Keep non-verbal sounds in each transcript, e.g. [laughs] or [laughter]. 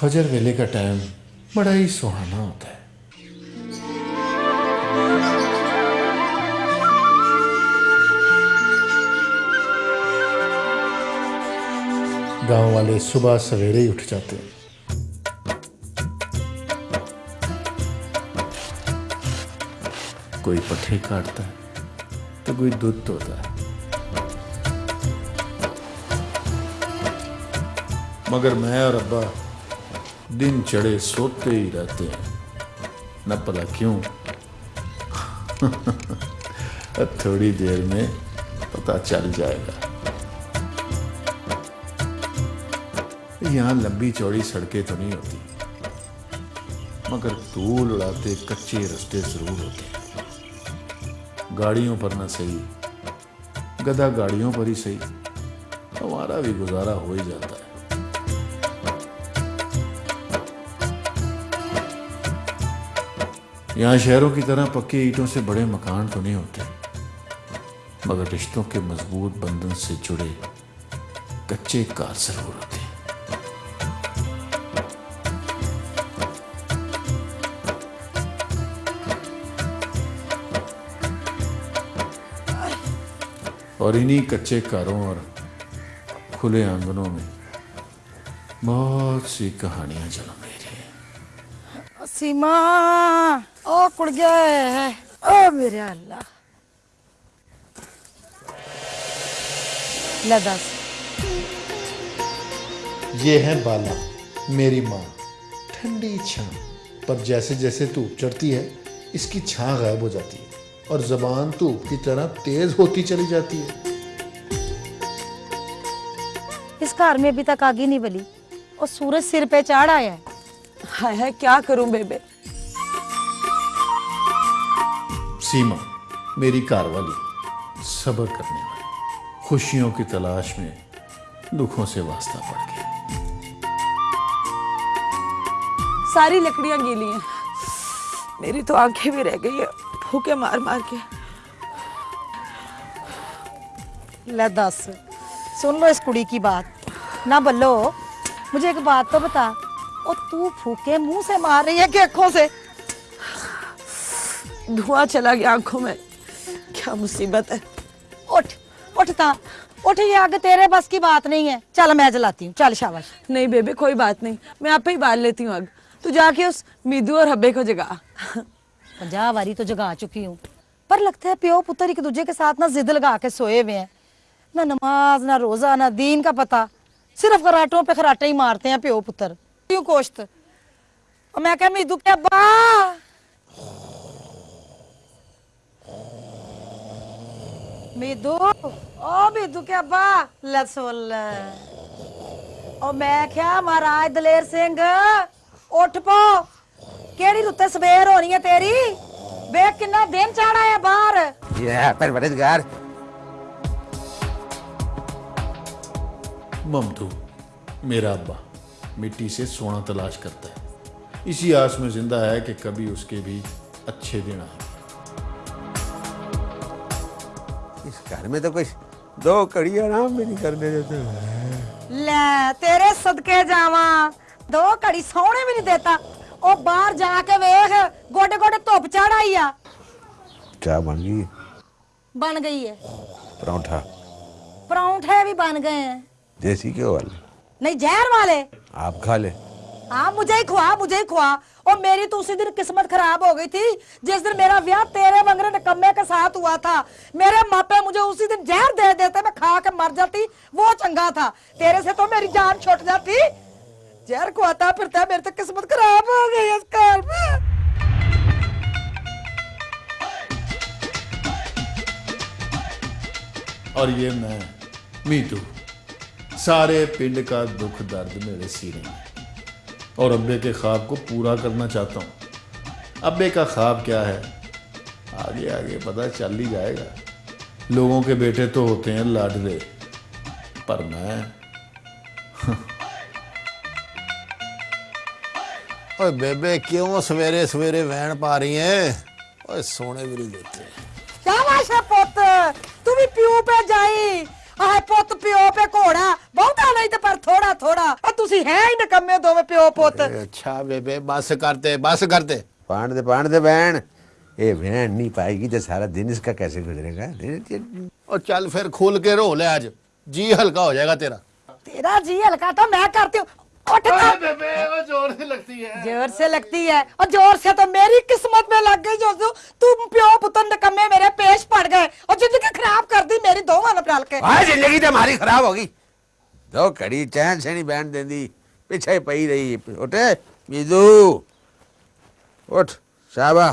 فجر ویلے کا ٹائم بڑا ہی سہانا ہوتا ہے۔ گاؤں والے صبح سویرے ہی اٹھ جاتے ہیں۔ کوئی پٹھے کاٹتا ہے تو کوئی دودھ ہوتا ہے۔ مگر میں اور ابا دن چڑھے سوتے ہی رہتے ہیں۔ نہ پتا کیوں [laughs] تھوڑی دیر میں پتا چل جائے گا۔ یہاں لمبی چوڑی سڑکیں تو نہیں ہوتی، مگر دھول اڑاتے کچے رستے ضرور ہوتے گاڑیوں پر نہ صحیح گدا گاڑیوں پر ہی صحیح، ہمارا بھی گزارا ہو ہی جاتا ہے۔ یہاں شہروں کی طرح پکی اینٹوں سے بڑے مکان تو نہیں ہوتے، مگر رشتوں کے مضبوط بندن سے جڑے کچے کار ضرور ہوتے۔ ہیں اور انہی کچے کاروں اور کھلے آنگنوں میں بہت سی کہانیاں جنم لے رہی ہیں۔ سیما! کڑ گیا ہے۔ او میرے اللہ۔ لداس یہ ہے بالا میری ماں۔ ٹھنڈی چھان پر جیسے جیسے دھوپ چڑھتی ہے اس کی چھان غائب ہو جاتی ہے۔ اور زبان دھوپ کی طرح تیز ہوتی چلی جاتی ہے۔ اس گھر میں ابھی تک آگے نہیں بلی۔ اور سورج سر پہ چاڑ آیا ہے۔ کیا کروں بیبے؟ سیما میری کاروالی صبر کرنے والی۔ خوشیوں کی تلاش میں دکھوں سے واسطہ پڑ گیا ساری لکڑیاں گیلی ہیں۔ میری تو آنکھیں بھی رہ گئی ہیں بھوکے مار مار کے۔ لے دس سن لو اس کڑی کی بات۔ نہ بلو مجھے ایک بات تو بتا اور تو پھوکے منہ سے مار رہی ہے کہ اکھوں سے۔ دھواں چلا گیا آنکھوں میں۔ کیا مصیبت ہے۔ اٹھ اٹھتا اٹھ یہ آگے تیرے بس کی بات نہیں ہے۔ چل میں جلاتی ہوں۔ چل شاباش۔ نہیں بیبی کوئی بات نہیں۔ میں آپ ہی بال لیتی ہوں آگ۔ تو جا کے اس میدو اور ہبے کو جگا۔ پنجا واری تو جگا چکی ہوں۔ پر لگتا ہے پیو پتر ایک دوجے کے ساتھ نہ زد لگا کے سوئے ہوئے ہیں۔ نہ نماز نہ روزہ نہ دین کا پتا صرف کراٹوں پہ کراٹے ہی مارتے ہیں پیو پتر۔ کیوں کوشت اور میں کہا میدو کیا با ਮੀਦੂ ਓ ਮੀਦੂ ਕੇ ਅੱਬਾ ਲੈ ਸੁਣ ਓ ਮੈਂ ਕਿਹਾ ਮਹਾਰਾਜ ਦਲੇਰ ਸਿੰਘ ਉੱਠ ਪੋ ਕਿਹੜੀ ਰੁੱਤੇ ਸਵੇਰ ਹੋਣੀ ਹੈ ਤੇਰੀ ਵੇਖ ਕਿੰਨਾ ਦਿਨ ਚੜਾ ਹੈ ਬਾਹਰ ਯਾ ਪਰਵਰਦਗਾਰ ممدو میرا ابا مٹی سے سونا تلاش کرتا ہے۔ اسی آس میں زندہ ہے کہ کبھی اس کے بھی اچھے دن آئے اس گھر میں تو کچھ دو کڑی آرام بھی نہیں کرنے دیتے۔ لے تیرے صدقے جاواں دو کڑی سونے بھی نہیں دیتا۔ او باہر جا کے ویخ گوڑے گوڑے توپ چڑھائی آ۔ کیا بن گئی بن گئی ہے۔ پرونٹھا۔ پرونٹھے بھی بن گئے ہیں۔ دیسی کیوں والے؟ نہیں زہر والے۔ آپ کھا لے۔ ہاں مجھے ہی کھوا، مجھے ہی کھوا۔ اور میری تو اسی دن قسمت خراب ہو گئی تھی، جس دن میرا ویاہ تیرے ونگرے نکمے کے ساتھ ہوا تھا۔ میرے ماپے مجھے اسی دن جہر دے دیتے، میں کھا کے مر جاتی، وہ چنگا تھا۔ تیرے سے تو میری جان چھوٹ جاتی۔ جہر کھواتا پھرتا ہے، میری تو قسمت خراب ہو گئی اس کار میں۔ اور یہ میں، میٹو، سارے پنڈ کا دکھ درد میرے سینے میں۔ اور ابے کے خواب کو پورا کرنا چاہتا ہوں۔ ابے کا خواب کیا ہے؟ آگے آگے پتہ چل ہی جائے گا۔ لوگوں کے بیٹے تو ہوتے ہیں لاڈلے پر میں [laughs] اوے بیبے کیوں سویرے سویرے وین پا رہی ہیں؟ سونے بھی نہیں دیتے کیا واشا پوت؟ تو بھی پیو پہ جائی۔ پائے گی سارا دن کا کیسے گزرے گا چل کھول کے رو لیا جی ہلکا ہو جائے گا جی ہلکا تو میں کرتے جور سے لگتی ہے۔ اور جور سے تو میری قسمت میں لگ گئی جوزو۔ تم پیو پتن نکمے میرے پیش پڑ گئے۔ اور زندگی خراب کر دی میری دو مانا ڈال کے۔ آئے جنگی تو ہماری خراب ہوگی۔ دو کڑی چین سے نہیں بیند دیں دی پیچھے پئی رہی۔ اٹھے بیزو اٹھ شابہ۔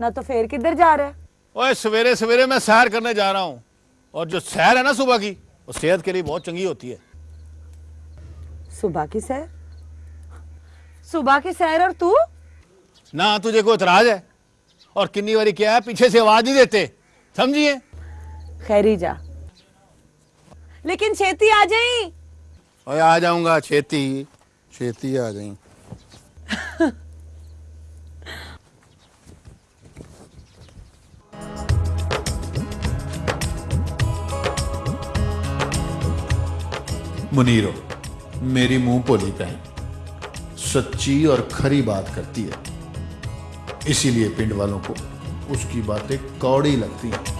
نہ تو پھر کدھر جا رہا ہے؟ اوے سویرے سویرے میں سیر کرنے جا رہا ہوں۔ اور جو سیر ہے نا صبح کی وہ صحت کے لیے بہت چنگی ہوتی ہے۔ صبح کی سیر؟ صبح کی سیر اور تو؟ نہ تجھے کوئی اعتراض ہے؟ اور کنی واری کیا ہے؟ پیچھے سے آواز نہیں دیتے۔ سمجھیے خیری جا۔ لیکن چھیتی آ جائیں۔ اوے آ جاؤں گا چھیتی چھیتی آ جائیں۔ [laughs] منیرو، میری منہ پولی بہن سچی اور کھری بات کرتی ہے۔ اسی لیے پنڈ والوں کو اس کی باتیں کوڑی لگتی ہیں۔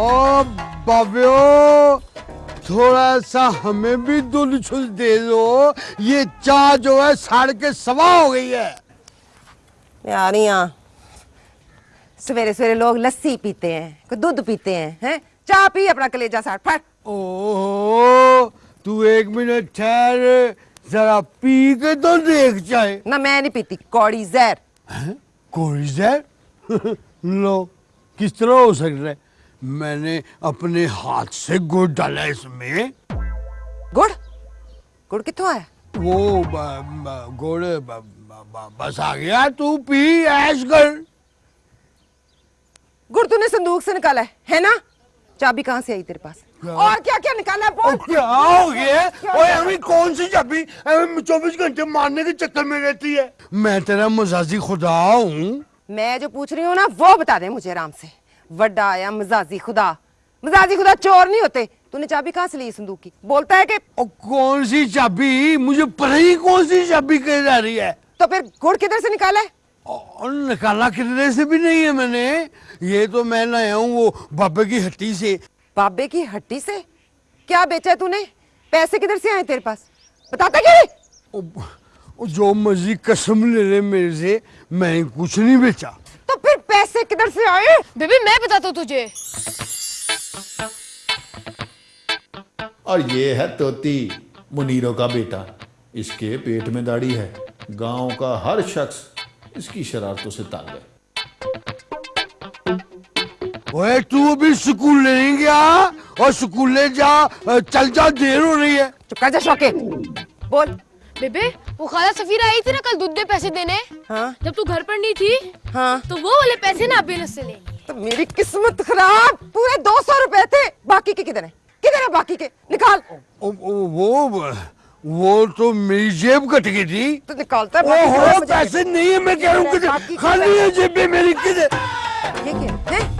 او بابیو تھوڑا سا ہمیں بھی دل چھل دے دو۔ یہ چاہ جو ہے ساڑھ کے سوا ہو گئی ہے۔ میں سویرے سویرے لوگ لسی پیتے ہیں کوئی دودھ پیتے ہیں چاہ پی اپنا کلیجا ساٹھ پھٹ۔ اوہو تو ایک منٹ ٹھہر ذرا پی کے تو دیکھ چاہے نہ میں نہیں پیتی کوڑی زہر۔ کوڑی زہر؟ [laughs] لو کس طرح ہو سکتا ہے؟ میں نے اپنے ہاتھ سے گڑ ڈالا اس میں۔ گڑ؟ گڑ کتوں آیا؟ وہ گڑ بس آ گیا تو پی ایش گڑ۔ گڑ تو نے صندوق سے نکالا ہے ہے نا؟ چابی کہاں سے آئی تیرے پاس؟ اور کیا کیا نکالا ہے بول؟ کیا ہو گیا؟ اوے ہمیں کون سی چابی؟ ہمیں چوبیس گھنٹے مارنے کے چکر میں رہتی ہے۔ میں تیرا مزاجی خدا ہوں۔ میں جو پوچھ رہی ہوں نا وہ بتا دیں مجھے آرام سے۔ وڈا آیا مزازی خدا مزازی خدا چور نہیں ہوتے تو نے چابی کہاں سے لی صندوق کی بولتا ہے کہ او کون سی چابی مجھے پتہ ہی کون سی چابی کہی جا رہی ہے تو پھر گھڑ کدھر سے نکالا ہے نکالا کدھر سے بھی نہیں ہے میں نے یہ تو میں لایا ہوں وہ بابے کی ہٹی سے بابے کی ہٹی سے کیا بیچا ہے تو نے پیسے کدھر سے آئے تیرے پاس بتاتا کیا جو مزید قسم لے رہے میرے سے میں کچھ نہیں بیچا پیسے کدھر سے آئے؟ بی بی میں بتاتا ہوں تجھے۔ اور یہ ہے توتی منیروں کا بیٹا۔ اس کے پیٹ میں داڑھی ہے۔ گاؤں کا ہر شخص اس کی شرارتوں سے تانگ ہے۔ اوے تو ابھی سکول نہیں گیا اور سکول لے جا چل جا دیر ہو رہی ہے۔ چکا جا شوکے بول۔ بیبے وہ خالہ سفیرہ آئی تھی نا کل دودھ دے پیسے دینے۔ ہاں۔ جب تو گھر پر نہیں تھی ہاں۔ تو وہ والے پیسے نا آپ سے لیں تو میری قسمت خراب پورے دو سو روپے تھے۔ باقی کے کدھر ہیں؟ کدھر ہیں باقی کے؟ نکال۔ وہ تو میری جیب کٹ گئی تھی۔ تو نکالتا ہے پیسے نہیں ہے میں کہہ رہا ہوں خالی ہے جیب میری کدھر۔ یہ کیا؟ ہے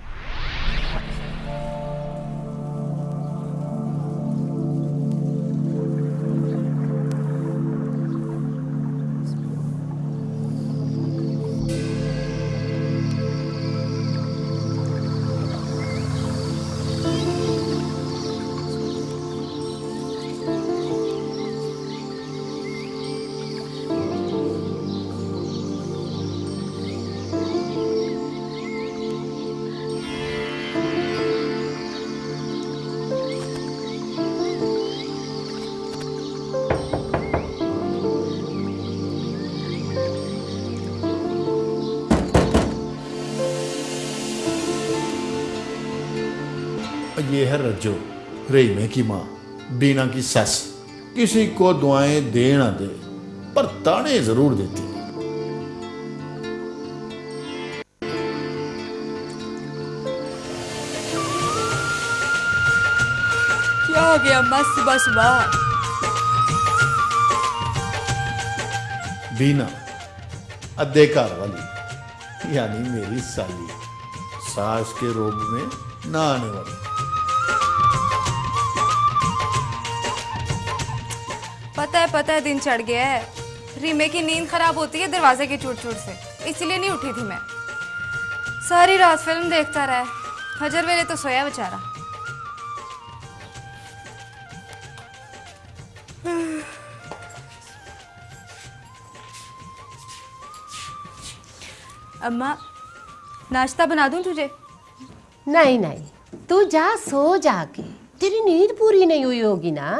یہ ہے رجو ریمے کی ماں بینا کی سس۔ کسی کو دعائیں دے نہ دے پر تانے ضرور دیتی۔ کیا ہو گیا ماں صبح صبح؟ بینا ادھے کار والی یعنی میری سالی ساس کے روب میں نہ آنے والی۔ پتہ ہے دن چڑھ گیا ہے۔ ریمے کی نیند خراب ہوتی ہے دروازے کی چوٹ چوٹ سے۔ اس لیے نہیں اٹھی تھی میں۔ ساری رات فلم دیکھتا رہا ہے۔ حجر ویلے تو سویا بچارا اماں ناشتہ بنا دوں تجھے؟ نہیں نہیں۔ تو جا، سو جا کے۔ تیری نیند پوری نہیں ہوئی ہوگی نا؟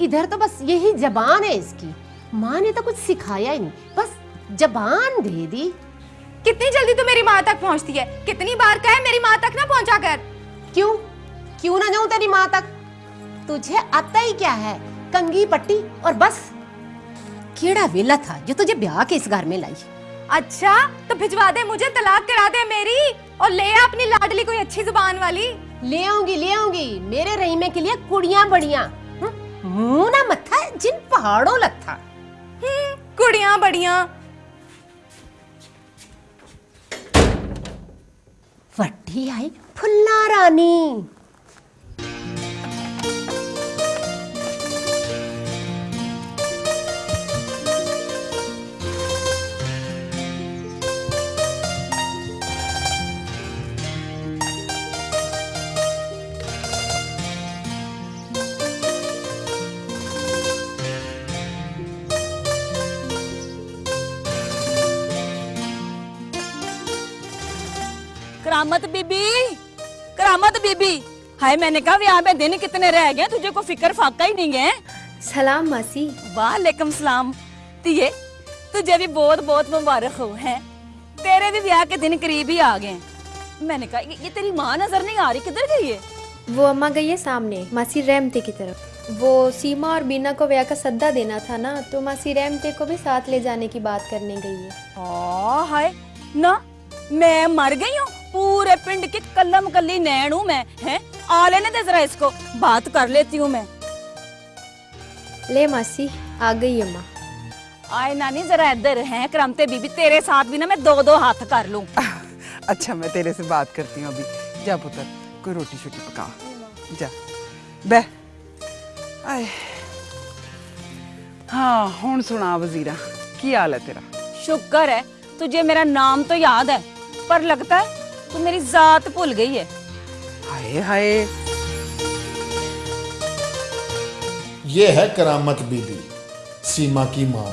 ادھر تو بس یہی زبان ہے اس کی۔ ماں نے تو کچھ سکھایا ہی نہیں۔ بس جبان دے دی۔ کتنی جلدی تو میری ماں تک پہنچتی ہے۔ کتنی بار کہے میری ماں تک نہ پہنچا کر۔ کیوں؟ کیوں نہ جاؤں تیری ماں تک؟ تجھے آتا ہی کیا ہے؟ کنگی پٹی اور بس۔ کیڑا ویلا تھا جو تجھے بیاہ کے اس گھر میں لائی۔ اچھا تو بھجوا دے مجھے طلاق کرا دے میری۔ اور لے اپنی لاڈلی کوئی اچھی زبان والی۔ لے آؤں گی لے آؤں گی۔ میرے رحیمے کے لیے کڑیاں بڑیاں۔ متا جن پہاڑوں لڑیاں بڑی وٹی آئی فلا رانی کرامت بی بی کرامت بی بی ہائے میں نے کہا یہاں پہ دن کتنے رہ گئے تجھے کو فکر فاقہ ہی نہیں ہے؟ سلام ماسی۔ وعلیکم سلام تیے تجھے بھی بہت بہت مبارک ہو ہے تیرے بھی بیاہ کے دن قریب ہی آگئے ہیں میں نے کہا یہ تیری ماں نظر نہیں آرہی کدھر گئی ہے؟ وہ اممہ گئی ہے سامنے ماسی رحمتے کی طرف۔ وہ سیما اور بینا کو ویا کا صدہ دینا تھا نا تو ماسی رحمتے کو بھی ساتھ لے جانے کی بات کرنے گئی ہے۔ آہ ہائے نا میں مر گئی ہوں؟ پورے پنڈ کی کلم کلی نین ہوں میں آلے نے دے ذرا اس کو بات کر لیتی ہوں میں لے ماسی آگئی گئی آئے نانی ذرا ادھر ہیں کرمتے بی بی تیرے ساتھ بھی نا میں دو دو ہاتھ کر لوں اچھا میں تیرے سے بات کرتی ہوں ابھی جا پتر کوئی روٹی شوٹی پکا جا بے آئے ہاں ہون سنا وزیرہ کی حال ہے تیرا شکر ہے تجھے میرا نام تو یاد ہے پر لگتا ہے تو میری ذات بھول گئی ہے۔ ہائے ہائے۔ یہ ہے کرامت بی بی سیما کی ماں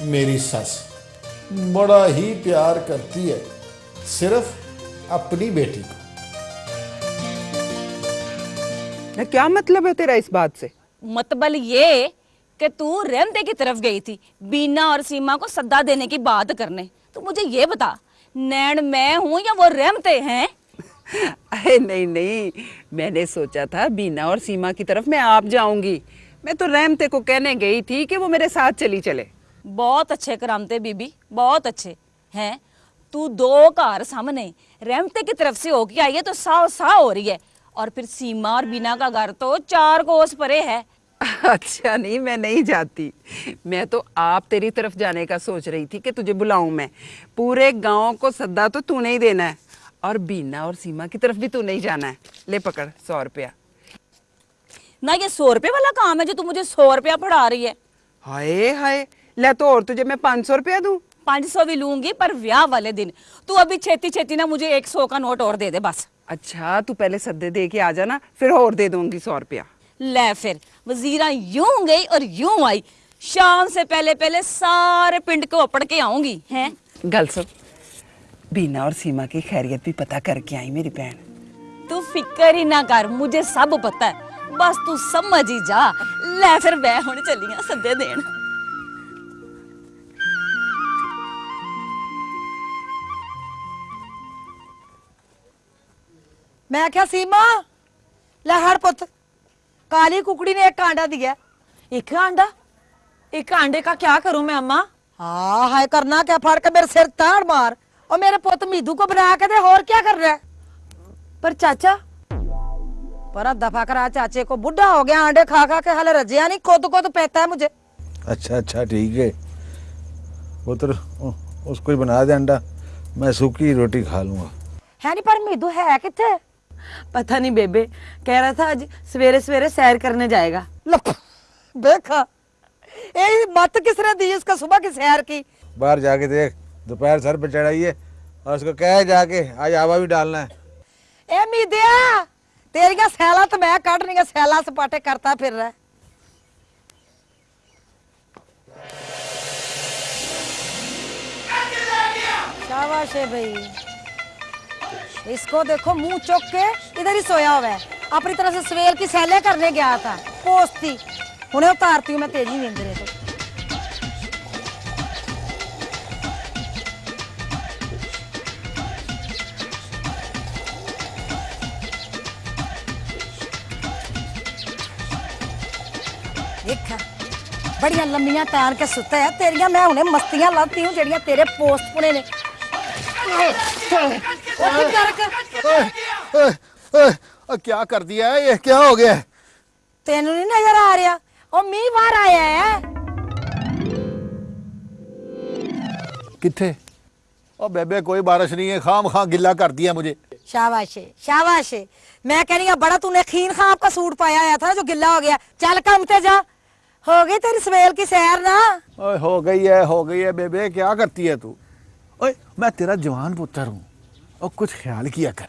میری سس۔ بڑا ہی پیار کرتی ہے صرف اپنی بیٹی کو۔ کیا مطلب ہے تیرا اس بات سے؟ مطلب یہ کہ تو رحمتے کی طرف گئی تھی بینا اور سیما کو صدہ دینے کی بات کرنے۔ تو مجھے یہ بتا نین میں ہوں یا وہ رحمتے ہیں؟ نہیں نہیں۔ میں نے سوچا تھا بینا اور سیما کی طرف میں آپ جاؤں گی۔ میں تو رحمتے کو کہنے گئی تھی کہ وہ میرے ساتھ چلی چلے۔ بہت اچھے کرامتے بی بی بہت اچھے۔ ہیں تو دو کار سامنے۔ رحمتے کی طرف سے ہو کے آئی تو سا سا ہو رہی ہے۔ اور پھر سیما اور بینا کا گھر تو چار کوس پرے ہے۔ [laughs] اچھا نہیں میں نہیں جاتی۔ میں تو آپ تیری طرف جانے کا سوچ رہی تھی کہ تجھے بلاؤں میں۔ پورے گاؤں کو صدا تو تو نہیں دینا ہے۔ اور بینا اور سیما کی طرف بھی تو نہیں جانا ہے۔ لے پکڑ سو روپیہ۔ نہ یہ سو روپے والا کام ہے جو تم مجھے سو روپیہ پڑھا رہی ہے۔ ہائے ہائے۔ لے تو اور تجھے میں پانچ سو روپیہ دوں۔ پانچ سو بھی لوں گی پر ویاہ والے دن۔ تو ابھی چھتی چھتی نا مجھے ایک سو کا نوٹ اور دے دے بس۔ اچھا تو پہلے سدے دے کے آ جانا پھر اور دے دوں گی سو روپیہ۔ لے پھر۔ وزیرہ یوں گئی اور یوں آئی۔ شام سے پہلے پہلے سارے پنڈ کو اپڑ کے آؤں گی ہیں؟ گل سب بینا اور سیما کی خیریت بھی پتا کر کے آئی میری بہن۔ تو فکر ہی نہ کر مجھے سب پتا ہے۔ بس تو سمجھ ہی جا۔ لے پھر بے ہونے چلی ہیں سدے دین۔ میں کیا سیما؟ لہر پتر کالی ککڑی نے ایک آنڈا دیا ایک آنڈا ایک آنڈے کا کیا کروں میں اما ہاں ہائے کرنا کیا پھاڑ کے میرے سر تاڑ مار اور میرے پوت میدو کو بنا کے دے اور کیا کر رہا پر چاچا پر اب دفعہ کرا چاچے کو بڑھا ہو گیا آنڈے کھا کھا کے حال رجیا نہیں کود کود پہتا ہے مجھے اچھا اچھا ٹھیک ہے وہ تو اس کو ہی بنا دے انڈا میں سوکی روٹی کھا لوں گا ہے نہیں پر میدو ہے کتنے پتہ نہیں بے بے کہہ رہا تھا آج سویرے سویرے سیر کرنے جائے گا۔ دیکھا۔ اے مات کس نے دی اس کا صبح کی سیر کی؟ باہر جا کے دیکھ دوپہر سر پہ چڑھائیے اور اس کو کہہ جا کے آج آبا بھی ڈالنا ہے۔ اے میدیا تیری کا سیلا تو میں کٹ نہیں گا سیلا سپاٹے کرتا پھر رہا ہے۔ شاباش ہے بھائی۔ اس کو دیکھو منہ چوک کے ادھر ہی سویا ہوا ہے اپنی طرح سے سویل کی سیلیں کرنے گیا تھا پوستی انہیں اتارتی ہوں میں تیزی نیند رہے تو بڑیاں لمبیاں تان کے ستا ہے تیریاں میں انہیں مستیاں لاتی ہوں جڑیاں تیرے پوسٹ پنے نے کیا کر دیا ہے یہ کیا ہو گیا تینوں نہیں نظر آ رہا اور مینہ باہر آیا ہے کتھے او بیبے کوئی بارش نہیں ہے خام خام گلا کر دیا مجھے شاباش شاباش میں کہہ رہی ہوں بڑا تو نے خین خاں کا سوٹ پایا آیا تھا جو گلا ہو گیا چل کمتے جا ہو گئی تیری سویل کی سیر نا ہو گئی ہے ہو گئی ہے بیبے کیا کرتی ہے تو میں تیرا جوان پتر ہوں اور کچھ خیال کیا کر۔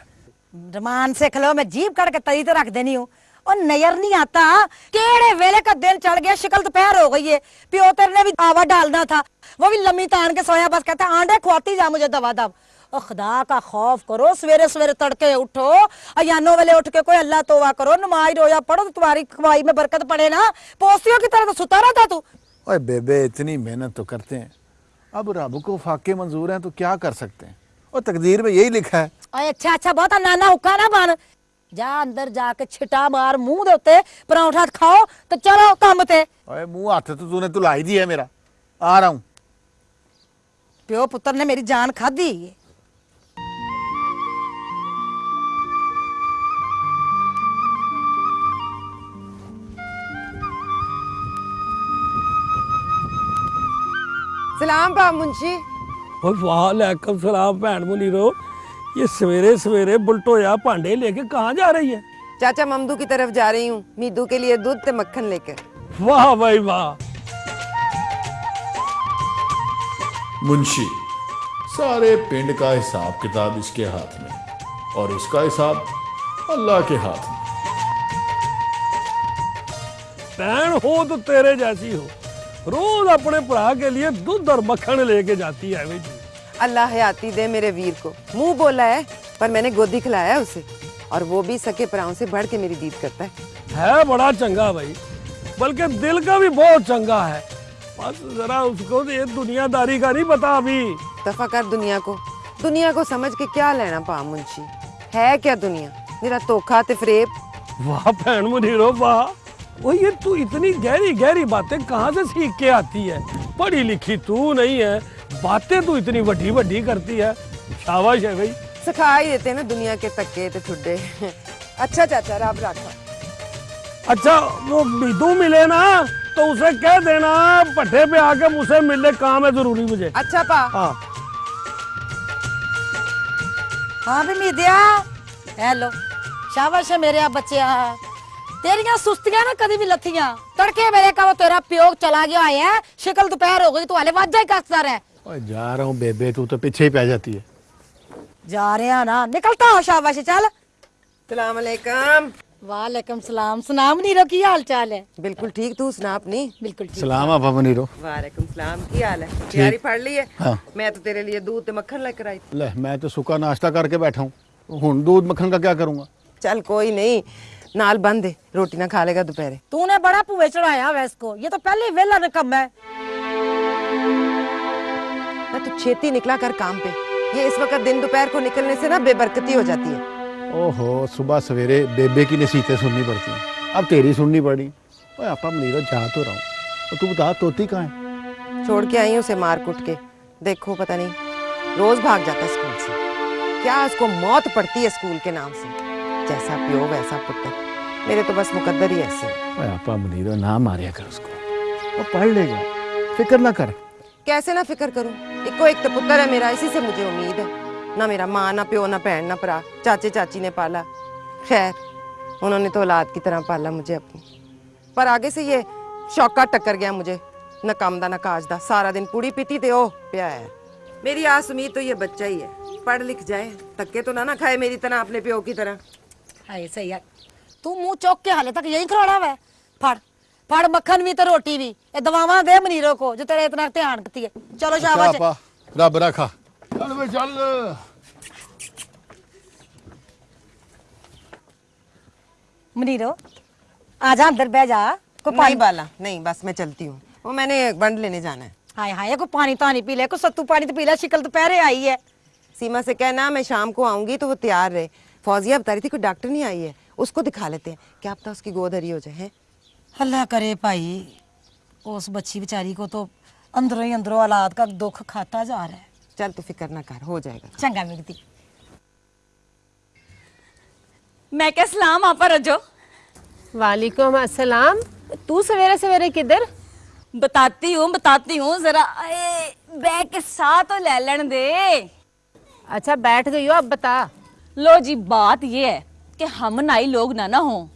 رمان سے کھلو میں جیب کر کے تری تو رکھ دینی ہوں۔ اور نیر نہیں آتا کیڑے ویلے کا دن چڑ گیا شکل تو دوپہر ہو گئی ہے۔ پیو تیر نے بھی آوہ ڈالنا تھا۔ وہ بھی لمی تان کے سویا بس کہتا ہے آنڈے کھواتی جا مجھے دوا دب خدا کا خوف کرو سویرے سویرے تڑکے اٹھو۔ ایانو ویلے اٹھ کے کوئی اللہ توبہ کرو نمائی رویا پڑھو تو تمہاری کمائی میں برکت پڑھے نا۔ پوستیوں کی طرح تو ستا رہا تھا تو۔ اے بے بے اتنی محنت تو کرتے ہیں۔ اب رب کو فاقے منظور ہیں تو کیا کر سکتے ہیں؟ اور تقدیر میں یہی لکھا ہے۔ اے اچھا اچھا بہتا نانا ہکا نہ بن۔ جا اندر جا کے چھٹا مار منہ دے اتنے پراٹھا کھاؤ تو چلو کامتے اے منہ ہاتھ تو تُو نے تُو لائی دی ہے میرا۔ آ رہا ہوں۔ پیو پتر نے میری جان کھا دی سلام با منشی۔ واہ ਵਾਹ سلام ਸਲਾਮ ਭੈਣ ਮੁਨੀਰੋ یہ سویرے سویرے بلٹویا پانڈے لے کے کہاں جا رہی ہے چاچا ممدو کی طرف جا رہی ہوں میدو کے لیے دودھ تے مکھن لے کے واہ بھائی واہ منشی سارے پنڈ کا حساب کتاب اس کے ہاتھ میں اور اس کا حساب اللہ کے ہاتھ میں بہن ہو تو تیرے جیسی ہو روز اپنے پڑھا کے لیے دودھ اور مکھن لے کے جاتی ہے بھائی اللہ حیاتی دے میرے ویر کو۔ منہ بولا ہے پر میں نے گودی کھلایا اسے۔ اور وہ بھی سکے پراؤں سے بڑھ کے میری دید کرتا ہے۔ ہے بڑا چنگا بھائی بلکہ دل کا بھی بہت چنگا ہے۔ بس ذرا اس کو یہ دنیا داری کا نہیں بتا ابھی۔ دفع کر دنیا کو۔ دنیا کو سمجھ کے کیا لینا پا منشی؟ ہے کیا دنیا؟ میرا توکھا تے فریب۔ واہ بہن منیرو واہ۔ وہ یہ تو اتنی گہری گہری باتیں کہاں سے سیکھ کے آتی ہے؟ پڑھی لکھی تو نہیں ہے۔ باتیں تو اتنی وڈی وڈی کرتی ہے شاباش ہے بھائی۔ سکھا ہی دیتے ہیں نا دنیا کے تکے تے ٹھڈے اچھا چاچا رب راکھا۔ اچھا وہ بیدو ملے نا تو اسے کہہ دینا پٹھے پہ آ کے مجھ ملنے کام ہے ضروری مجھے۔ اچھا پا۔ ہاں۔, ہاں بھی میدیا ہیلو شاباش ہے میرے آپ بچے تیریاں سستیاں نا کدھی بھی لتھیاں۔ تڑکے میرے کہا وہ تیرا پیوک چلا گیا آئے ہیں شکل دوپیر ہو گئی تو ہلے واجہ ہی کستا رہے جا رہا ہوں بے بے تو تو پیچھے ہی پہ جاتی ہے جا رہے ہیں نا نکلتا ہو شاباش چل سلام علیکم وعلیکم سلام سلام نیرو کی حال چال ہے بالکل ٹھیک تو سناپ نہیں بالکل ٹھیک سلام آپ ہم نیرو وعلیکم سلام کی حال ہے تیاری پڑھ لی ہے میں تو تیرے لیے دودھ مکھن لے کر آئی تھی لے میں تو سکا ناشتہ کر کے بیٹھا ہوں ہن دودھ مکھن کا کیا کروں گا چل کوئی نہیں نال بند ہے روٹی نہ کھا لے گا دوپہرے تو نے بڑا پوے چڑھایا ویس کو یہ تو پہلے ویلا نکم ہے تو چھیتی نکلا کر کام پہ۔ یہ اس وقت دن دوپہر کو نکلنے سے نا بے برکتی ہو جاتی ہے۔ اوہو صبح سویرے بے کی نصیتیں سننی پڑتی ہیں۔ اب تیری سننی پڑی۔ اوہ آپا منیرہ جا تو رہا ہوں۔ اور تو بتا توتی کہاں ہے؟ چھوڑ کے آئی ہوں اسے مار کٹ کے۔ دیکھو پتہ نہیں۔ روز بھاگ جاتا سکول سے۔ کیا اس کو موت پڑتی ہے سکول کے نام سے؟ جیسا پیو ویسا پٹر میرے تو بس مقدر ہی ایسے ہیں۔ اوے آپا منیرہ نہ ماریا کر اس کو۔ وہ پڑھ لے گا۔ فکر نہ کر۔ کیسے نہ فکر کروں ایک کو ایک تو پتر ہے میرا، اسی سے مجھے امید ہے۔ نہ میرا ماں، نہ پیو، نہ بہن، نہ پرا چاچے، چاچی نے پالا۔ خیر، انہوں نے تو اولاد کی طرح پالا مجھے اپنی۔ پر آگے سے یہ شوقہ ٹکر گیا مجھے۔ نہ کام دا، نہ کاج دا۔ سارا دن پوڑی پیتی تے او پیا ہے۔ میری آس امید تو یہ بچہ ہی ہے۔ پڑھ لکھ جائے۔ تکے تو نہ نہ کھائے میری طرح اپنے پیو کی طرح۔ ہائے ہے۔ تو منہ چوک کے حالے تک یہی کھڑا ہوا ہے۔ پھڑ مکھن بھی تو روٹی بھی منیرو کو جو بس میں چلتی ہوں وہ میں نے بنڈ لینے جانا ہے پانی تو نہیں پیلا کچھ ستو پانی تو پیلا شکل تو پہرے آئی ہے سیما سے کہنا میں شام کو آؤں گی تو وہ تیار رہے فوجیاں بتا رہی تھی کوئی ڈاکٹر نہیں آئی ہے اس کو دکھا لیتے ہیں کیا آپ تھا اس کی گودری ہو جائے اللہ کرے بھائی اس بچی بچاری کو تو اندروں ہی اندروں اولاد کا دکھ کھاتا جا رہا ہے چل تو فکر نہ کر ہو جائے گا چنگا مگتی میں کہ سلام آپ رجو وعلیکم السلام تو سویرے سویرے کدھر بتاتی ہوں بتاتی ہوں ذرا بے کے ساتھ تو لے لین دے اچھا بیٹھ گئی ہو اب بتا لو جی بات یہ ہے کہ ہم نائی لوگ نہ نہ ہوں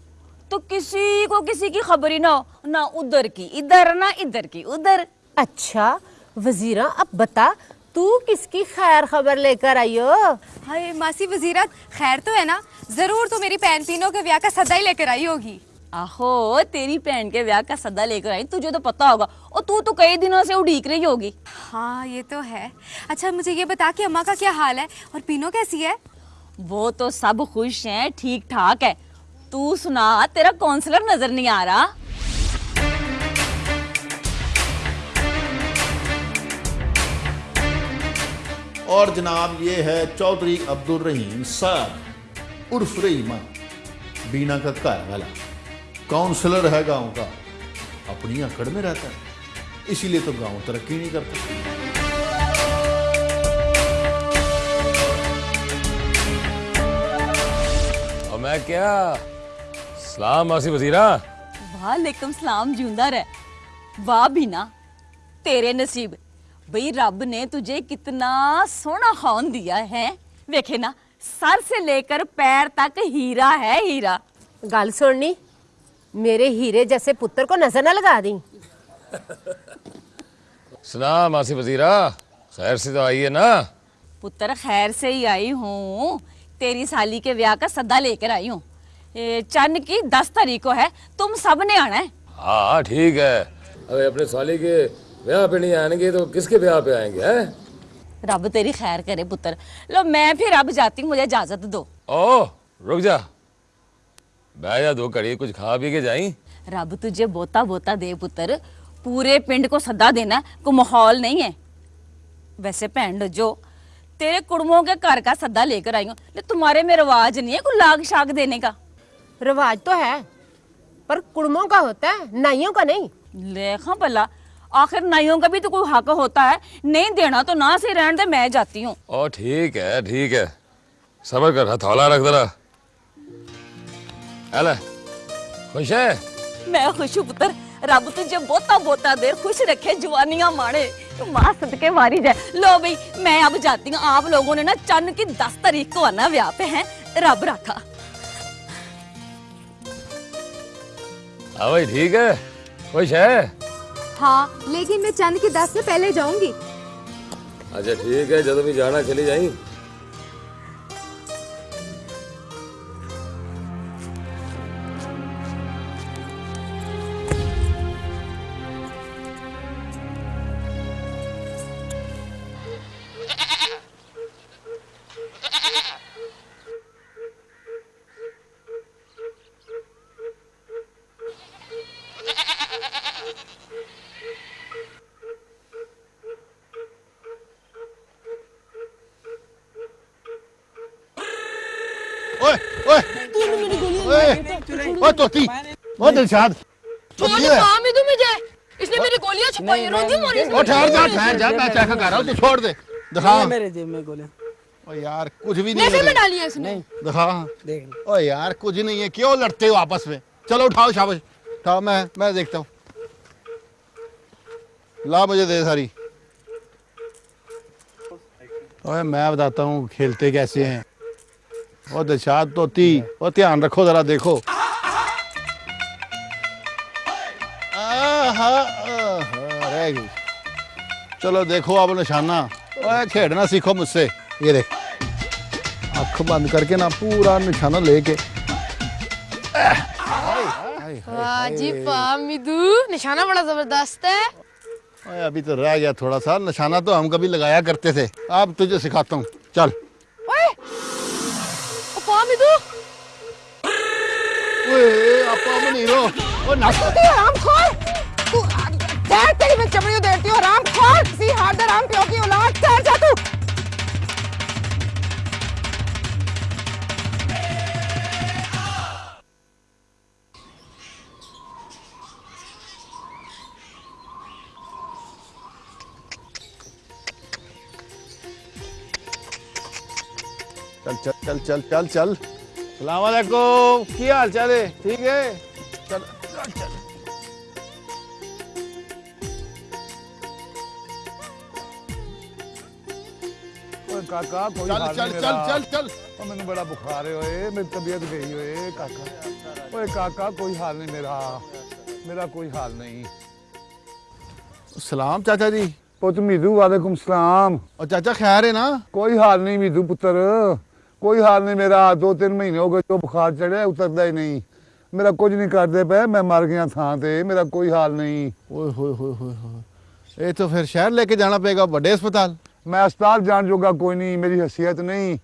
تو کسی کو کسی کی خبر ہی نہ ہو نہ ادھر کی ادھر نہ ادھر کی ادھر۔ اچھا وزیرہ اب بتا تو کس کی خیر خبر لے کر آئی ہو؟ ہائے ماسی وزیرہ خیر تو ہے نا؟ ضرور تو میری بہن تینوں کے ویاہ کا سدا ہی لے کر آئی ہوگی۔ آہو تیری بہن کے ویاہ کا سدا لے کر آئی تجھے تو پتا ہوگا۔ اور تو تو کئی دنوں سے اڈیک رہی ہوگی۔ ہاں یہ تو ہے۔ اچھا مجھے یہ بتا کہ اماں کا کیا حال ہے اور پینو کیسی ہے؟ وہ تو سب خوش ہیں ٹھیک ٹھاک ہے۔ تو سنا تیرا کونسلر نظر نہیں آ رہا؟ اور جناب یہ ہے چودھری عبد الرحیم صاحب عرف رحیمہ بینا کا کار والا۔ کونسلر ہے گاؤں کا اپنی اکڑ میں رہتا ہے اسی لیے تو گاؤں ترقی نہیں کرتا میں کیا؟ سلام ماسی وزیرہ۔ وعلیکم سلام جوندہ رہ۔ واہ بھی نا تیرے نصیب۔ بھئی رب نے تجھے کتنا سونا خون دیا ہے۔ ویکھے نا سر سے لے کر پیر تک ہیرا ہے ہیرا۔ گال سننی میرے ہیرے جیسے پتر کو نظر نہ لگا دیں۔ سلام ماسی وزیرہ خیر سے تو آئی ہے نا۔ پتر خیر سے ہی آئی ہوں۔ تیری سالی کے ویاہ کا صدہ لے کر آئی ہوں۔ چند کی دس تاریخ کو ہے تم سب نے آنا ہے۔ ہاں ٹھیک ہے۔ ارے اپنے سالی کے بیاہ پہ نہیں آئیں گے تو کس کے بیاہ پہ آئیں گے رب تیری خیر کرے پتر۔ لو میں پھر اب جاتی ہوں مجھے اجازت دو۔ او رک جا۔ بہ جا دو کڑی کچھ کھا پی کے جائیں۔ رب تجھے بوتا بوتا دے پتر۔ پورے پنڈ کو صدا دینا کو ماحول نہیں ہے۔ ویسے پینڈ جو تیرے کڑموں کے گھر کا صدا لے کر آئی ہوں۔ تمہارے میں رواج نہیں ہے کوئی لاگ دینے کا۔ رواج تو ہے پر کڑموں کا ہوتا ہے نائیوں کا نہیں۔ لیکھا ہاں بھلا آخر نائیوں کا بھی تو کوئی حق ہوتا ہے۔ نہیں دینا تو نہ سے رہن دے میں جاتی ہوں۔ او ٹھیک ہے ٹھیک ہے۔ سبر کر ہتھولا رکھ ذرا۔ ایلا خوش ہے؟ میں خوش ہوں پتر رب تجھے بوتا بوتا دیر خوش رکھے جوانیاں مانے ماں صدقے ماری جائے۔ لو بھئی میں اب جاتی ہوں۔ آپ لوگوں نے نا چند کی دس طریق کو آنا ویاہ پہ ہیں۔ رب رکھا۔ ہاں بھائی ٹھیک ہے۔ خوش ہے؟ ہاں لیکن میں چند کے دس سے پہلے جاؤں گی۔ اچھا ٹھیک ہے۔ جب بھی جانا چلی جائیں۔ او توتی او دلشاد تو کام ہے تو مجھے اس نے میری گولیاں چھپائی رو دی ماری او ٹھہر جا ٹھہر جا میں چیک کر رہا ہوں تو چھوڑ دے۔ دکھا۔ میرے جیب میں گولیاں۔ او یار کچھ بھی نہیں ہے میں ڈالی ہے اس نے۔ دکھا۔ دیکھ او یار کچھ نہیں ہے کیوں لڑتے ہو آپس میں؟ چلو اٹھاؤ شاباش اٹھاؤ میں میں دیکھتا ہوں۔ لا مجھے دے ساری۔ اوے میں بتاتا ہوں کھیلتے کیسے ہیں؟ وہ دشاد توتی اور دھیان رکھو ذرا دیکھو۔ چلو دیکھو اب نشانہ اوے کھیڑنا سیکھو مجھ سے یہ دیکھ آنکھ بند کر کے نا پورا نشانہ لے کے واہ جی واہ نشانہ بڑا زبردست ہے ابھی تو رہ گیا تھوڑا سا نشانہ تو ہم کبھی لگایا کرتے تھے اب تجھے سکھاتا ہوں چل واہ مدو اوے اپا منیرو او نہ تو ہم کھول تو تیری میں چمڑی کرتی ہو رام کھول! سی ہاتھ رام پیو کی اولاد ٹھہر جا تو! چل چل چل چل چل چل۔ السلام علیکم کیا حال چال ٹھیک ہے؟ کوئی حال نہیں میرو جی۔ پال نہیں میرا۔ دو تین مہینے ہو گئے بخار چڑیا اتر میرا کچھ نہیں کرتے پہ میں مر گیا تھا میرا کوئی حال نہیں۔ تو شہر لے کے جانا پے گا واڈے ہسپتال۔ میں ہسپتال جان جوگا کوئی نہیں میری حیثیت نہیں۔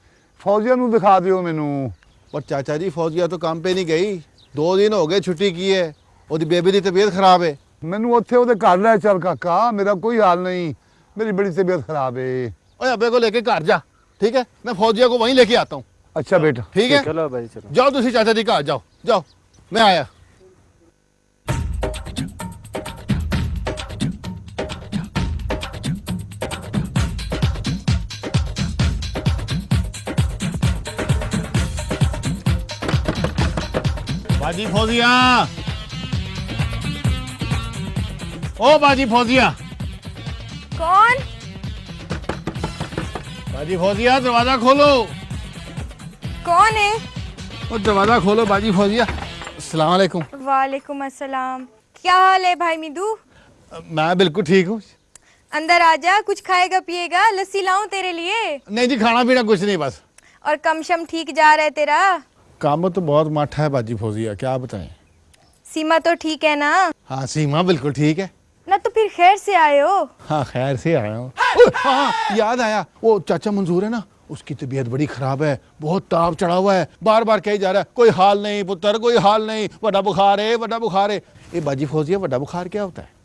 فوجیوں دکھا دوں مینو۔ پر چاچا جی فوجیا تو کام پہ نہیں گئی۔ دو دن ہو گئے چھٹی کی ہے وہی بیبی کی طبیعت خراب ہے۔ میم اتے گھر لیا چل کا میرا کوئی حال نہیں۔ میری بڑی بیبیعت خراب ہے۔ اپنے کو لے کے گھر جا ٹھیک ہے؟ میں فوجیا کو وہیں لے کے آتا ہوں۔ اچھا بیٹا۔ ٹھیک ہے؟ جاؤ تھی چاچا جی گھر جاؤ۔ جاؤ میں آیا۔ باجی فوزیا او باجی فوزیا کون؟ باجی فوزیا دروازہ کھولو. کون ہے؟ او دروازہ کھولو باجی فوزیا السلام علیکم. وعلیکم السلام. کیا حال ہے بھائی میدو؟ میں بالکل ٹھیک ہوں. اندر آ جا کچھ کھائے گا پیے گا لسی لاؤں تیرے لیے؟ نہیں جی کھانا پینا کچھ نہیں بس. اور کم شم ٹھیک جا رہا ہے تیرا؟ کام تو بہت ماٹھا ہے باجی فوزیا کیا بتائیں؟ سیما تو ٹھیک ہے نا؟ ہاں سیما بالکل ٹھیک ہے۔ نہ تو پھر خیر سے آئے ہو۔ ہاں خیر سے آیا ہوں ہاں،, ہاں یاد آیا وہ چاچا منظور ہے نا؟ اس کی طبیعت بڑی خراب ہے بہت تاپ چڑھا ہوا ہے۔ بار بار کہی جا رہا ہے کوئی حال نہیں پتر کوئی حال نہیں وڈا بخار ہے وڈا بخار ہے۔ اے باجی فوزیا وڈا بخار کیا ہوتا ہے؟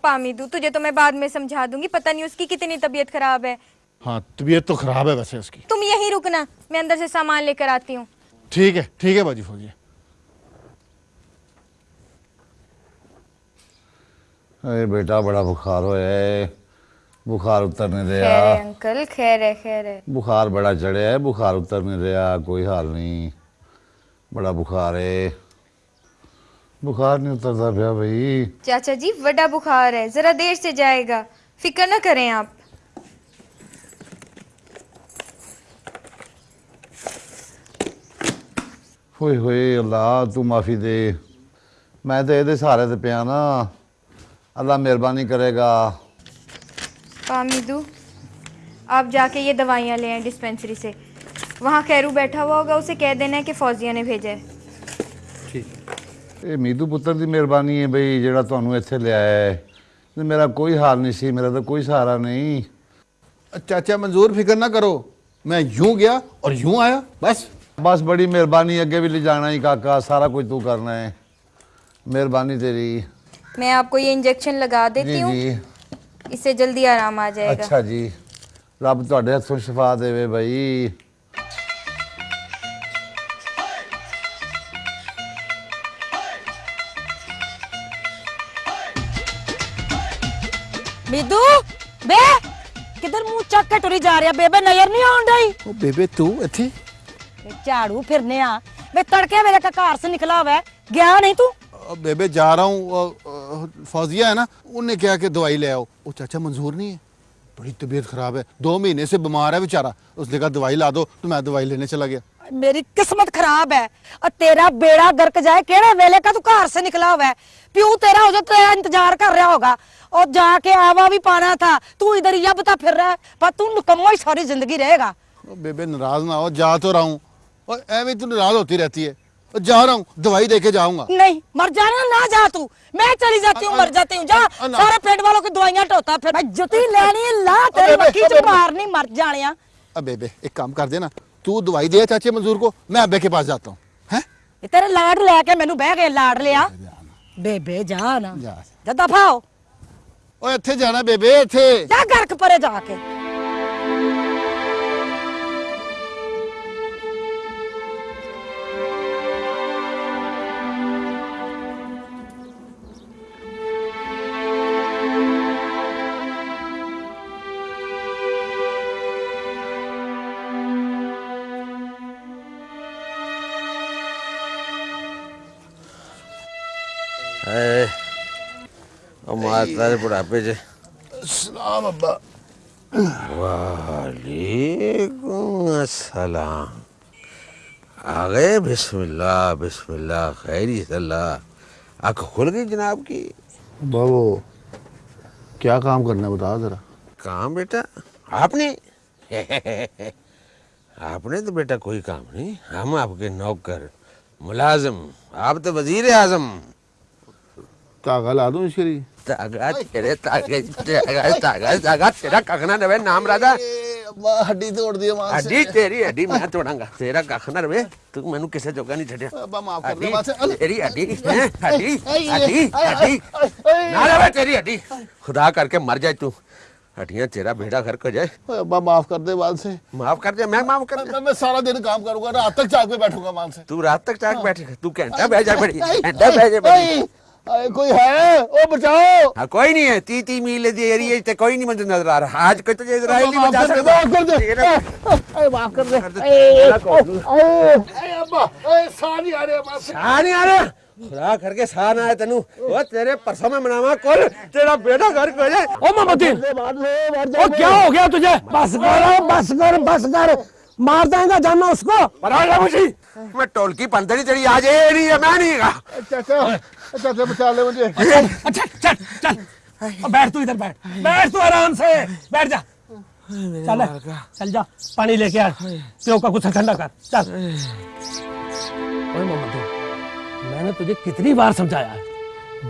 پامیدو تجھے تو میں بعد میں سمجھا دوں گی پتہ نہیں اس کی کتنی طبیعت خراب ہے۔ ہاں طبیعت تو خراب ہے ویسے اس کی۔ تم یہی رکنا میں اندر سے سامان لے کر آتی ہوں۔ ٹھیک ہے ٹھیک ہے باجی فوجی۔ ارے بیٹا بڑا بخار ہویا ہے بخار اترنے دیا انکل خیر ہے خیر ہے۔ بخار بڑا چڑھے ہے بخار اترنے دیا کوئی حال نہیں۔ بڑا بخار ہے۔ بخار نہیں اترتا پیا بھائی۔ چاچا جی بڑا بخار ہے۔ ذرا دیر سے جائے گا۔ فکر نہ کریں آپ۔ ہوئے ہوئے اللہ تو معافی دے میں تو ਤਾਂ ਇਹਦੇ ਸਹਾਰੇ ਤੇ ਪਿਆ ਨਾ। مہربانی ਮਿਹਰਬਾਨੀ ਕਰੇਗਾ। ਕਾਮਿਦੂ آپ جا کے یہ دوائیاں لے آئیں ڈسپینسری سے وہاں خیرو بیٹھا ہوا ہوگا اسے کہہ دینا ہے کہ فوزیہ نے بھیجا ہے ਇਹ میدو پتر ਦੀ مہربانی ہے ਬਈ ਜਿਹੜਾ ਤੁਹਾਨੂੰ ਇੱਥੇ ਲਿਆਇਆ ਹੈ। ਤੇ ਮੇਰਾ ਕੋਈ ਹਾਲ ਨਹੀਂ ਸੀ ਮੇਰਾ ਤਾਂ ਕੋਈ ਸਹਾਰਾ چاچا منظور فکر نہ کرو میں یوں گیا اور یوں آیا بس بس بڑی مہربانی اگے بھی لے جانا ہی کاکا سارا کچھ تو کرنا ہے۔ مہربانی تیری۔ میں آپ کو یہ انجیکشن لگا دیتی جی، ہوں۔ جی۔ اس سے جلدی آرام آ جائے گا۔ اچھا جی۔ رب تھوڑے ہاتھوں شفا دے وے بھائی۔ بیدو بے کدھر منہ چک کے ٹری جا رہا بے بے نظر نہیں آن رہی۔ او بے بے تو اتھے جھاڑو پھرنے آ بے تڑکے میرے کا کار سے نکلا ہوا ہے گیا نہیں تو بیبے جا رہا ہوں فوزیہ ہے نا انہوں نے کہ دوائی لے آؤ وہ چاچا منظور نہیں ہے بڑی طبیعت خراب ہے دو مہینے سے بیمار ہے بیچارہ اس نے کہا دوائی لا دو تو میں دوائی لینے چلا گیا میری قسمت خراب ہے اور تیرا بیڑا گرک جائے کیڑے ویلے کا تو گھر سے نکلا ہوا ہے پیو تیرا ہو جا تیرا انتظار کر رہا ہوگا اور جا کے آوا بھی پانا تھا تو ادھر یا بتا پھر رہا ہے پر تو نکمہ ساری زندگی رہے گا نہ ہو جا تو رہا ہوں اور ایویں تو ناراض ہوتی رہتی ہے۔ جا رہا ہوں دوائی دے کے جاؤں گا۔ نہیں مر جانا نہ جا تو۔ میں چلی جاتی ہوں مر جاتی ہوں۔ جا سارے پیٹ والوں کی دوائیاں ٹوتا پھر۔ جتی لینی لا تیرے تیری جو باہر نہیں مر جانیا ابے بے ایک کام کر دینا۔ تو دوائی دے چاچے منظور کو میں ابے کے پاس جاتا ہوں۔ یہ تیرے لاڈ لے کے میں نو بے گئے لاڈ لیا۔ بے بے جانا۔ جا۔ دفعہ ہو۔ اوے ایتھے جانا بے بے اتھے جا گھر پرے جا کے۔ مات سارے بڑھاپے سے۔ اسلام ابا۔ وعلیکم السلام۔ آ بسم اللہ بسم اللہ خیری صلی اللہ۔ آنکھ کھل گئی جناب کی۔ بابو کیا کام کرنا ہے؟ بتا ذرا۔ کام بیٹا آپ نے؟ آپ نے تو بیٹا کوئی کام نہیں۔ ہم آپ کے نوکر ملازم۔ آپ تو وزیر اعظم۔ کاغل آدم شریف خدا کر کے مر جائے تو ہٹیاں تیرا بھیڑا گھر کو جائے ابا معاف کر دے وال سے معاف کر دے میں معاف کر دے میں سارا دن کام کروں گا رات تک چاک پہ بیٹھوں گا مان سے تو رات تک چاک بیٹھے گا۔ تو گھنٹہ بیٹھ جا بڑی گھنٹہ بیٹھ جا بڑی کوئی ہے؟ او بچاؤ! ہاں کوئی نہیں ہے۔ تی تی میل یہ تے کوئی نہیں مجھے نظر آ رہا۔ آج کوئی بچا سکتا۔ کر دے۔ اے معاف کر دے۔ ابا آ رہے آ رہے خدا کر کے سان آئے تنو تیرے پرسوں میں مناوا کل تیرا بیٹا گھر کو جائے او او کیا ہو گیا تجھے؟ بس کر بس کر بس کر۔ مار دیں گا جانا اس کو۔ مرا گا مجھے۔ میں ٹولکی پندری تیری آج اے نہیں ہے میں نہیں گا۔ چچا چچا بچا لے چل چل بیٹھ تو ادھر بیٹھ۔ بیٹھ تو آرام سے۔ بیٹھ جا۔ چل چل جا۔ پانی لے کے آ۔ پیو کا کچھ ٹھنڈا کر۔ چل۔ اوئے محمد میں نے تجھے کتنی بار سمجھایا ہے۔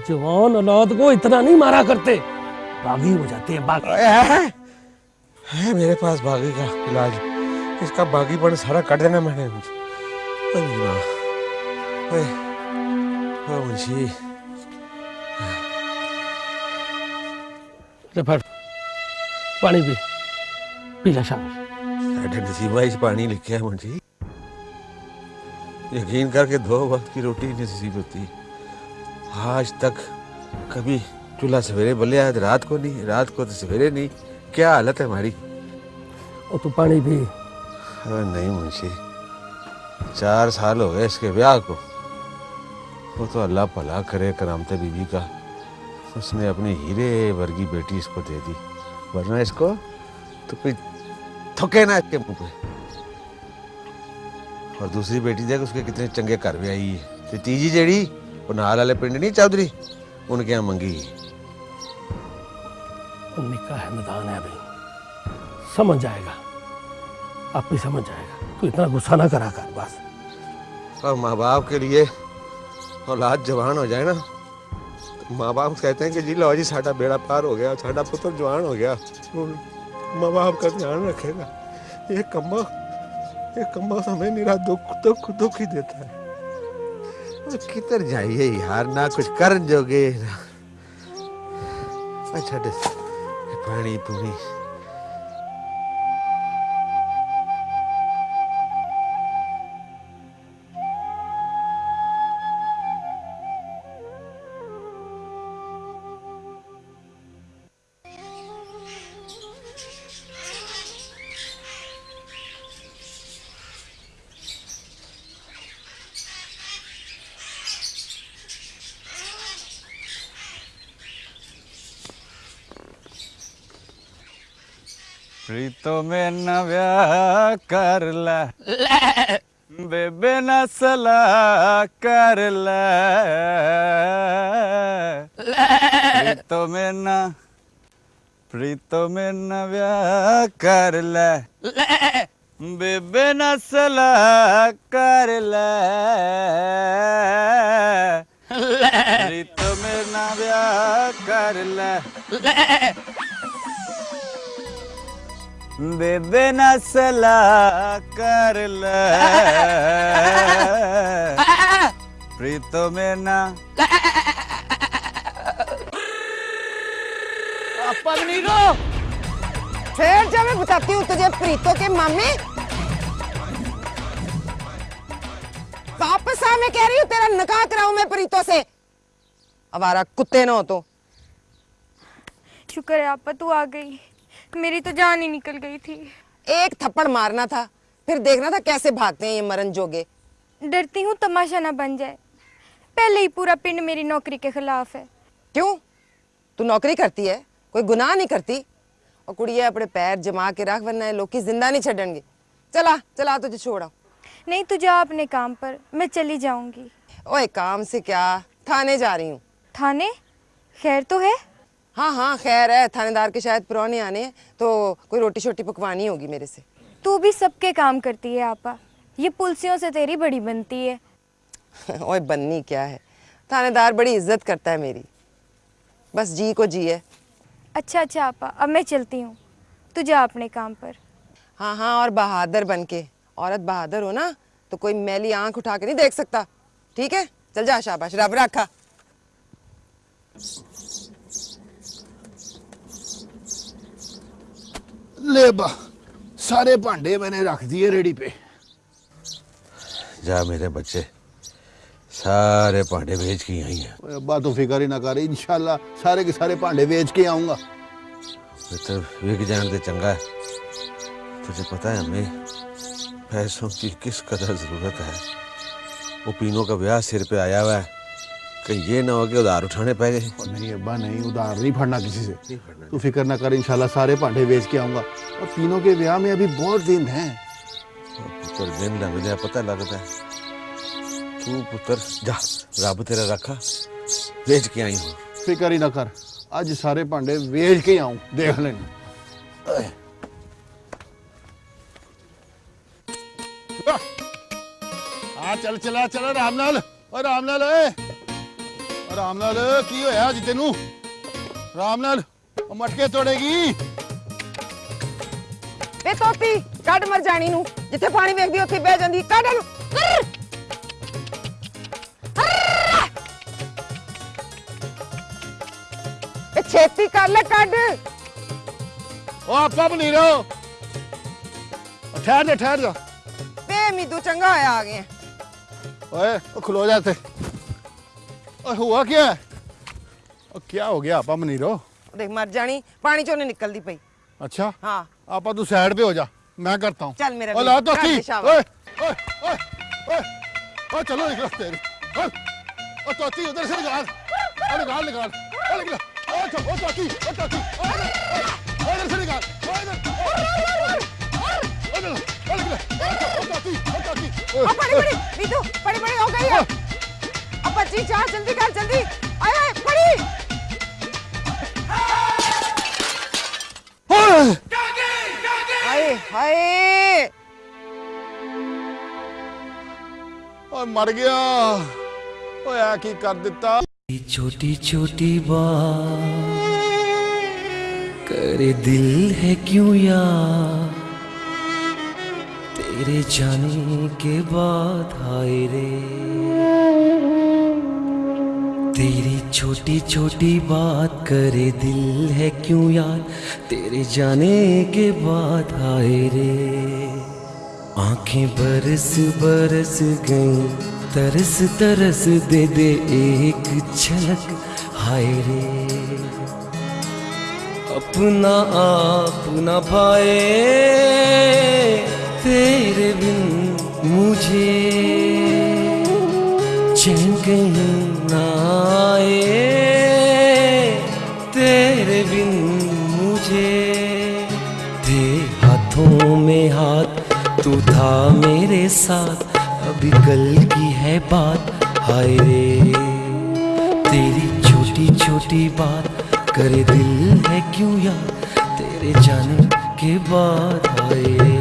جوان اولاد کو اتنا نہیں مارا کرتے۔ باغی ہو جاتے ہیں باغی ہے میرے پاس باغی کا علاج۔ اس کا باقی پن سارا کٹ دینا میں نے۔ ہاں منشی۔ اچھا، پانی پی۔ پیلا لا ساڈے نصیبہ اس پانی لکھا ہے منشی۔ یقین کر کے دو وقت کی روٹی نصیب ہوتی۔ آج تک کبھی چولہا سویرے بلے بلیا رات کو نہیں رات کو تو سویرے نہیں۔ کیا حالت ہے ہماری؟ اور تو پانی بھی ارے نہیں منشی، چار سال ہو گئے اس کے بیاہ کو۔ وہ تو اللہ پلا کرے کرامت بیوی کا۔ اس نے اپنی ہیرے ورگی بیٹی اس کو دے دی۔ ورنہ اس کو تو کوئی تھکے نہ اس کے منہ پہ۔ اور دوسری بیٹی دیکھ، اس کے کتنے چنگے گھر بھی آئی ہے۔ تو تیجی جیڑی، وہ نہال والے پنڈ نہیں، چودھری؟ ان کے یہاں منگی۔ ہے نکاح ہے بھائی سمجھ آئے گا۔ آپ بھی سمجھ جائے گا۔ تو اتنا غصہ نہ کرا کر، بس۔ اور ماں باپ کے لیے اولاد جوان ہو جائے نا۔ ماں باپ کہتے ہیں کہ جی لو جی ساڈا بیڑا پار ہو گیا، ساڈا پتر جوان ہو گیا۔ ماں باپ کا دھیان رکھے گا۔ یہ کمبا یہ کمبا ہمیں میرا دکھ دکھ دکھ ہی دیتا ہے۔ کدھر جائیے یار؟ نہ کچھ کرن جو گے اچھا پانی پونی۔ میں نیا کر لے ن سلاح کر لو میں نیتو میں نب کر لے بین سلاح کر لیتو میرے نیا کر لے لے بے نسلا کر لو میں نا پھر جا میں بتاتی ہوں تجھے پریتو کے مامے واپس آ میں کہہ رہی ہوں تیرا نکاح کراؤں میں پریتو سے۔ ہمارا کتے نہ ہو تو۔ شکر ہے آپ تو آ گئی۔ میری تو جان ہی نکل گئی تھی۔ ایک تھپڑ مارنا تھا پھر دیکھنا تھا کیسے بھاگتے ہیں یہ مرن جوگے۔ ڈرتی ہوں تماشا نہ بن جائے۔ پہلے ہی پورا پنڈ میری نوکری کے خلاف ہے۔ کیوں؟ تو نوکری کرتی ہے کوئی گناہ نہیں کرتی۔ اور کڑیا اپنے پیر جما کے رکھ ورنہ لوگ کی زندہ نہیں چھڈن گے۔ چلا چلا تجھے چھوڑا نہیں تجھے آپ نے کام پر میں چلی جاؤں گی۔ اوے کام سے کیا؟ تھانے جا رہی ہوں۔ تھانے؟ خیر تو ہے۔ ہاں ہاں خیر ہے تھانے دار کے شاید پرانے آنے ہیں تو کوئی روٹی شوٹی پکوانی ہوگی میرے سے۔ تو بھی سب کے کام کرتی ہے آپا۔ یہ پلسیوں سے تیری بڑی بنتی ہے۔ [laughs] اوے بننی کیا ہے؟ تھانے دار بڑی عزت کرتا ہے میری۔ بس جی کو جی ہے۔ اچھا اچھا آپا اب میں چلتی ہوں۔ تو جا اپنے کام پر۔ ہاں ہاں اور بہادر بن کے۔ عورت بہادر ہو نا تو کوئی میلی آنکھ اٹھا کے نہیں دیکھ سکتا۔ ٹھیک ہے؟ چل جا شاباش رب رکھا۔ لے با سارے بھانڈے میں نے رکھ دیے ریڈی پہ جا میرے بچے سارے بھانڈے بیچ کے آئی ہیں ابا تو فکر ہی نہ کر انشاءاللہ سارے کے سارے بھانڈے بیچ کے آؤں گا تو وک جان تو چنگا ہے تجھے پتہ ہے ہمیں پیسوں کی کس قدر ضرورت ہے وہ پینوں کا بیاہ سر پہ آیا ہوا ہے کہ یہ نہ ہو کہ ادھار اٹھانے پہ گئے۔ نہیں ابا نہیں ادھار نہیں پھڑنا کسی سے۔ تو فکر نہ کر انشاءاللہ سارے پانڈے بیچ کے آؤں گا۔ اور تینوں کے بیاہ میں ابھی بہت دن ہیں۔ پتر دن لگ جائے پتہ لگتا ہے تو پتر جا رب تیرا رکھا بیچ کے آئی ہوں۔ فکر ہی نہ کر آج سارے پانڈے بیچ کے ہی آؤں دیکھ لیں۔ ہاں چل چلا چلا رام لال۔ اور رام لال چیتی کر لو آپ ٹھہر لو ٹھہرا میتو چنگا آیا آ گیا کلو جا اور ہوا کیا ہے اور کیا ہو گیا آپا منی رو دیکھ مر جانی پانی چو نے نکل دی پئی اچھا ہاں آپا تو سیڈ پہ ہو جا میں کرتا ہوں چل میرا بھی کار دشاوہ اے اے اے اے اے چلو نکلا تیرے اے اے توتی ادھر سے نکال اے نکال نکال اے نکلا اے چھو اے توتی اے توتی اے ادھر سے نکال اے ادھر اے نکلا اے نکلا اے توتی اے توتی اے پڑی پڑی بیدو پڑی پڑی ہو گئی ہے بچی جا جلدی کر جلدی۔ آئے پڑی ہائے ہائے اوئے مر گیا۔ اوئے کی کر دیتا چھوٹی چھوٹی بات۔ کرے دل ہے کیوں یا؟ تیرے جانے کے بعد ہائے رے۔ تیری چھوٹی چھوٹی بات کرے دل ہے کیوں یار؟ تیرے جانے کے بعد آئے رے۔ آنکھیں برس برس گئیں، ترس ترس دے دے ایک جھلک ہائے رے۔ اپنا آپ نہ پائے تیرے بن مجھے۔ چین گئی آئے تیرے بن مجھے۔ تھے ہاتھوں میں ہاتھ، تو تھا میرے ساتھ۔ ابھی کل کی ہے بات، ہائے رے۔ تیری چھوٹی چھوٹی بات، کرے دل ہے کیوں یاد؟ تیرے جانے کے بعد آئے